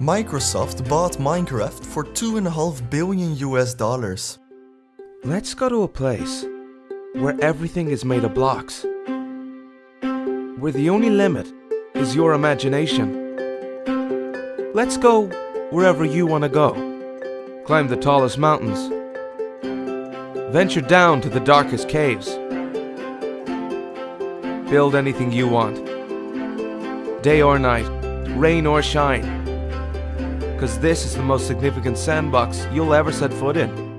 Microsoft bought Minecraft for 2.5 billion US dollars. Let's go to a place where everything is made of blocks. Where the only limit is your imagination. Let's go wherever you want to go. Climb the tallest mountains. Venture down to the darkest caves. Build anything you want. Day or night, rain or shine. Because this is the most significant sandbox you'll ever set foot in.